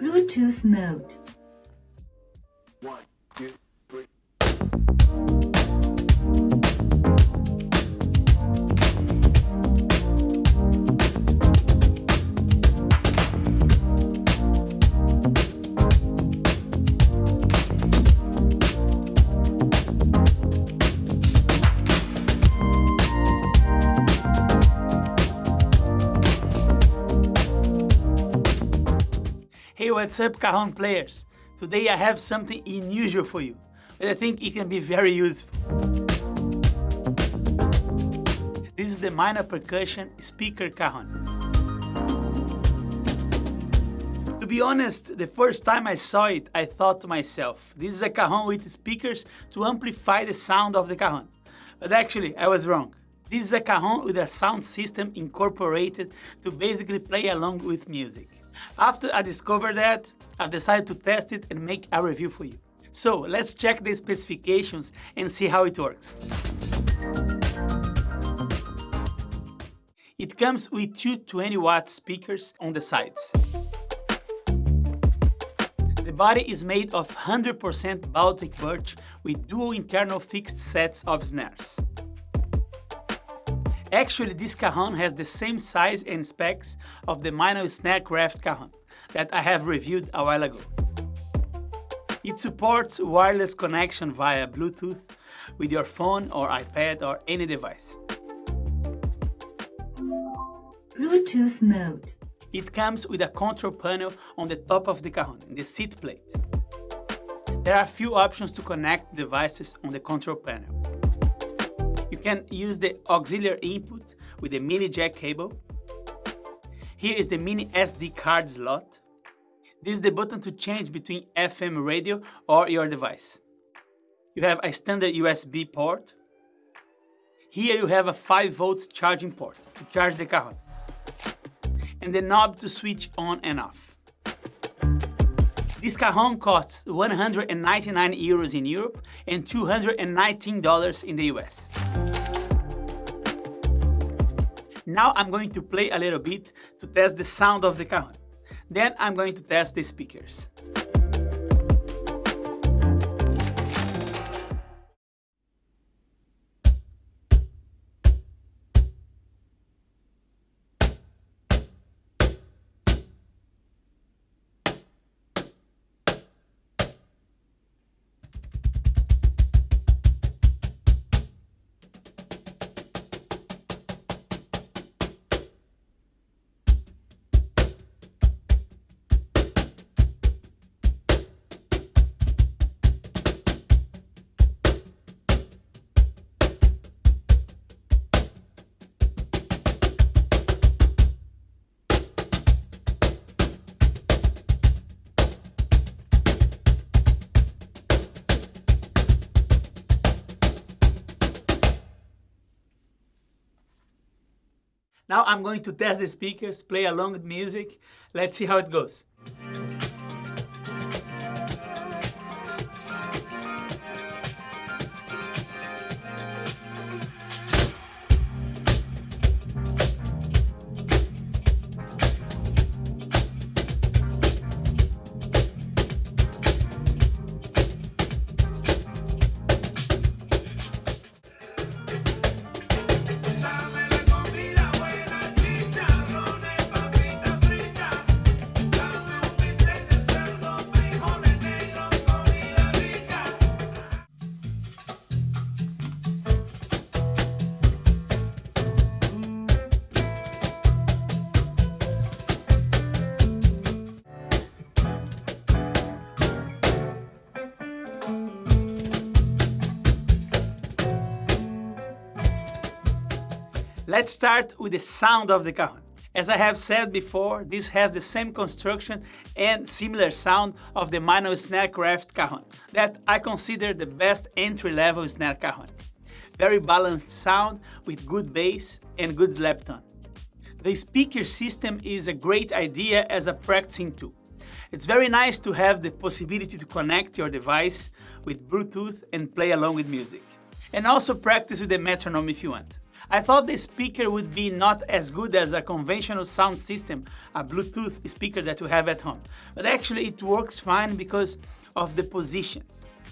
Bluetooth mode. Hey, what's up, Cajon players? Today I have something unusual for you, but I think it can be very useful. This is the Meinl percussion speaker cajon. To be honest, the first time I saw it, I thought to myself, this is a cajon with speakers to amplify the sound of the cajon. But actually, I was wrong. This is a cajon with a sound system incorporated to basically play along with music. After I discovered that, I've decided to test it and make a review for you. So let's check the specifications and see how it works. It comes with two 20 watt speakers on the sides. The body is made of 100% Baltic birch with dual internal fixed sets of snares. Actually, this cajon has the same size and specs of the Meinl Snarecraft cajon that I have reviewed a while ago. It supports wireless connection via Bluetooth with your phone or iPad or any device. Bluetooth mode. It comes with a control panel on the top of the cajon, in the seat plate. There are a few options to connect devices on the control panel. You can use the auxiliary input with the mini jack cable. Here is the mini SD card slot. This is the button to change between FM radio or your device. You have a standard USB port. Here you have a 5 volts charging port to charge the cajon. And the knob to switch on and off. This cajon costs 199 euros in Europe and $219 in the US. Now I'm going to play a little bit to test the sound of the cajon. Then I'm going to test the speakers. Now I'm going to test the speakers, play along with music. Let's see how it goes. Let's start with the sound of the cajon. As I have said before, this has the same construction and similar sound of the Meinl Snarecraft cajon that I consider the best entry-level snare cajon. Very balanced sound with good bass and good slap tone. The speaker system is a great idea as a practicing tool. It's very nice to have the possibility to connect your device with Bluetooth and play along with music. And also practice with the metronome if you want. I thought the speaker would be not as good as a conventional sound system, a Bluetooth speaker that you have at home. But actually it works fine because of the position.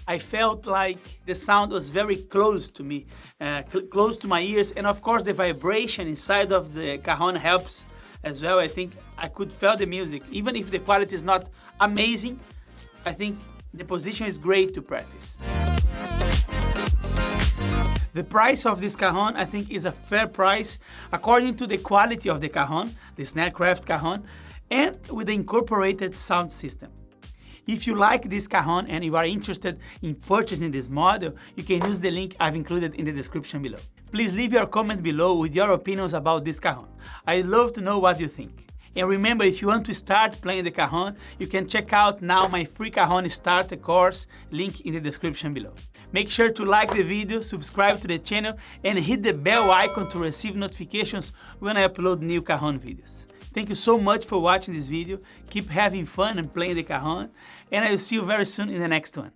I felt like the sound was very close to me, uh, cl close to my ears, and of course the vibration inside of the cajon helps as well. I think I could feel the music, even if the quality is not amazing. I think the position is great to practice. The price of this cajon, I think, is a fair price according to the quality of the cajon, the Snarecraft cajon, and with the incorporated sound system. If you like this cajon and you are interested in purchasing this model, you can use the link I've included in the description below. Please leave your comment below with your opinions about this cajon. I'd love to know what you think. And remember, if you want to start playing the cajon, you can check out now my free cajon starter course, link in the description below. Make sure to like the video, subscribe to the channel, and hit the bell icon to receive notifications when I upload new cajon videos. Thank you so much for watching this video. Keep having fun and playing the cajon, and I will see you very soon in the next one.